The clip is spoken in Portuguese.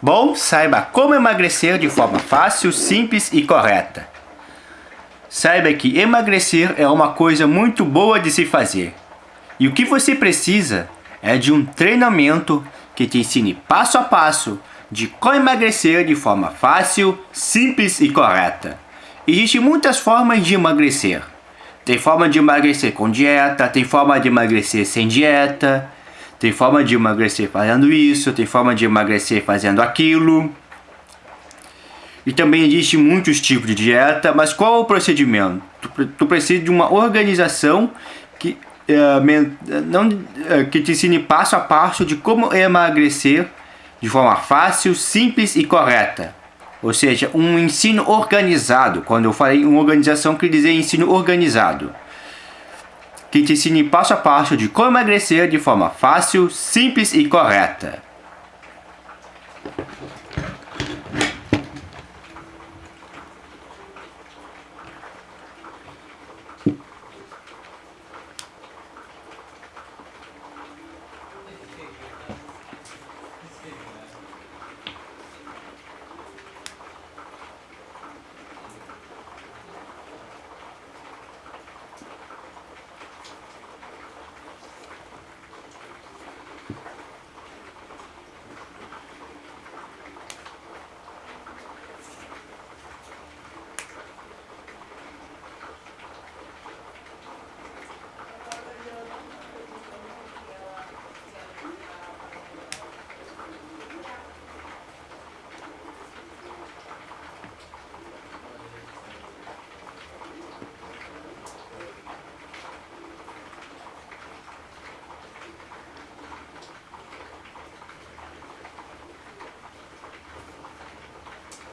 Bom, saiba como emagrecer de forma fácil, simples e correta. Saiba que emagrecer é uma coisa muito boa de se fazer. E o que você precisa é de um treinamento que te ensine passo a passo de como emagrecer de forma fácil, simples e correta. Existem muitas formas de emagrecer. Tem forma de emagrecer com dieta, tem forma de emagrecer sem dieta, tem forma de emagrecer fazendo isso, tem forma de emagrecer fazendo aquilo. E também existe muitos tipos de dieta, mas qual é o procedimento? Tu, tu precisa de uma organização que, uh, não, uh, que te ensine passo a passo de como emagrecer de forma fácil, simples e correta. Ou seja, um ensino organizado. Quando eu falei uma organização, quer dizer ensino organizado que te ensine passo a passo de como emagrecer de forma fácil, simples e correta.